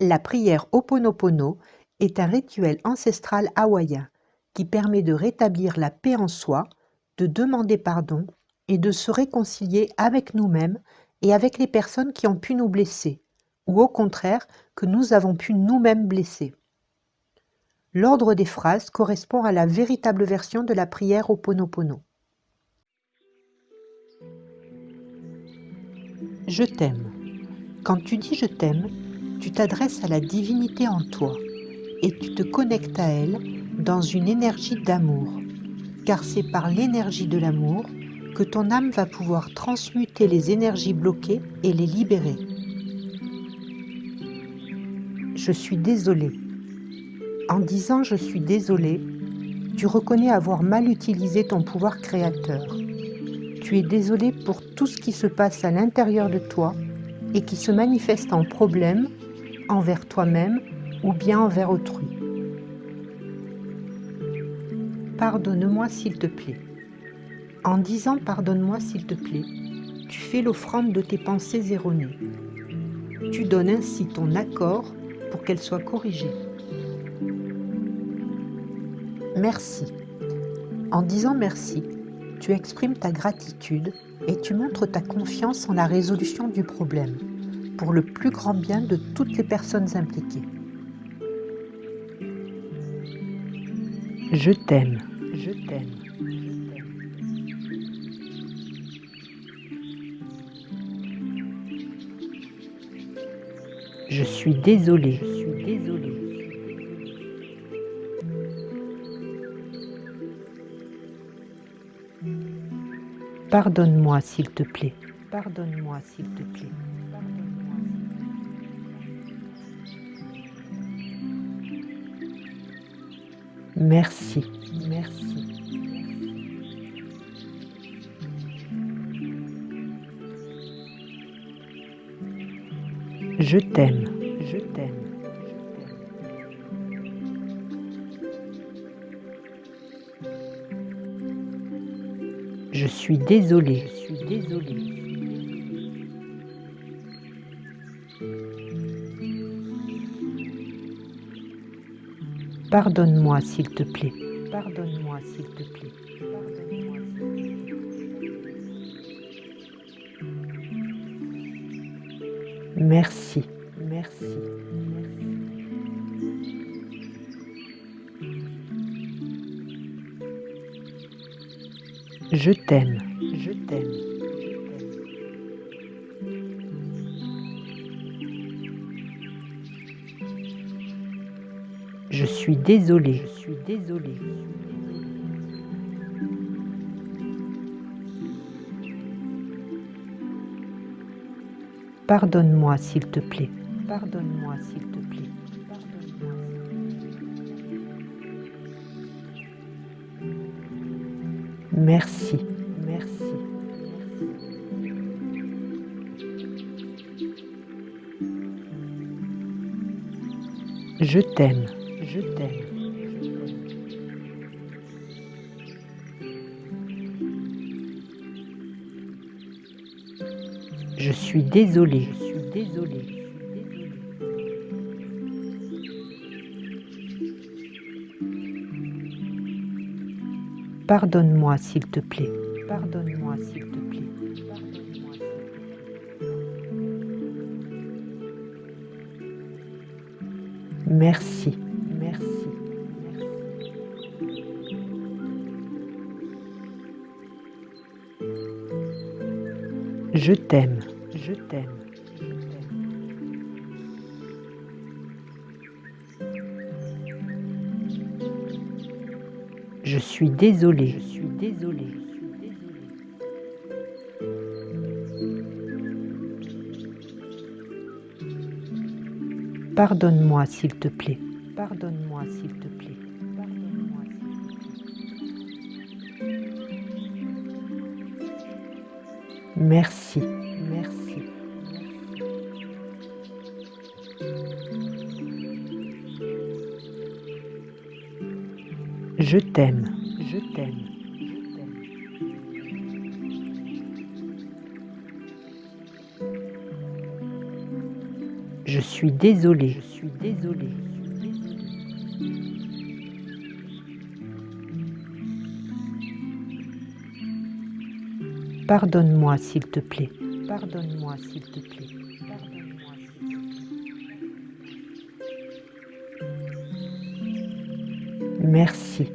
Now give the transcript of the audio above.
La prière Ho'oponopono est un rituel ancestral hawaïen qui permet de rétablir la paix en soi, de demander pardon et de se réconcilier avec nous-mêmes et avec les personnes qui ont pu nous blesser, ou au contraire que nous avons pu nous-mêmes blesser. L'ordre des phrases correspond à la véritable version de la prière Ho'oponopono. Je t'aime. Quand tu dis je t'aime, tu t'adresses à la divinité en toi et tu te connectes à elle dans une énergie d'amour, car c'est par l'énergie de l'amour que ton âme va pouvoir transmuter les énergies bloquées et les libérer. Je suis désolé. En disant je suis désolé, tu reconnais avoir mal utilisé ton pouvoir créateur. Tu es désolé pour tout ce qui se passe à l'intérieur de toi et qui se manifeste en problème envers toi-même ou bien envers autrui. Pardonne-moi s'il te plaît. En disant pardonne-moi s'il te plaît, tu fais l'offrande de tes pensées erronées. Tu donnes ainsi ton accord pour qu'elles soient corrigées. Merci. En disant merci, tu exprimes ta gratitude et tu montres ta confiance en la résolution du problème pour le plus grand bien de toutes les personnes impliquées. Je t'aime, je t'aime. Je suis désolé, je suis désolé. Pardonne-moi s'il te plaît. Pardonne-moi s'il te plaît. Merci, merci. Je t'aime, je t'aime. Je suis désolé, je suis désolé. Pardonne-moi s'il te plaît. Pardonne-moi s'il te plaît. Merci, merci. Je t'aime, je t'aime. Je suis désolé, je suis désolé. Pardonne-moi s'il te plaît. Pardonne-moi s'il te plaît. Merci, merci. Je t'aime je t'aime. Je suis désolé, je suis désolé. Pardonne-moi s'il te plaît. Pardonne-moi s'il te plaît. Merci. Je t'aime, je t'aime. Je suis désolé, je suis désolé. Pardonne-moi s'il te plaît. Pardonne-moi s'il te plaît. Merci, merci. Je t'aime, je t'aime. Je suis désolé. Je suis désolé. Pardonne-moi s'il te plaît. Pardonne-moi s'il te plaît. Merci.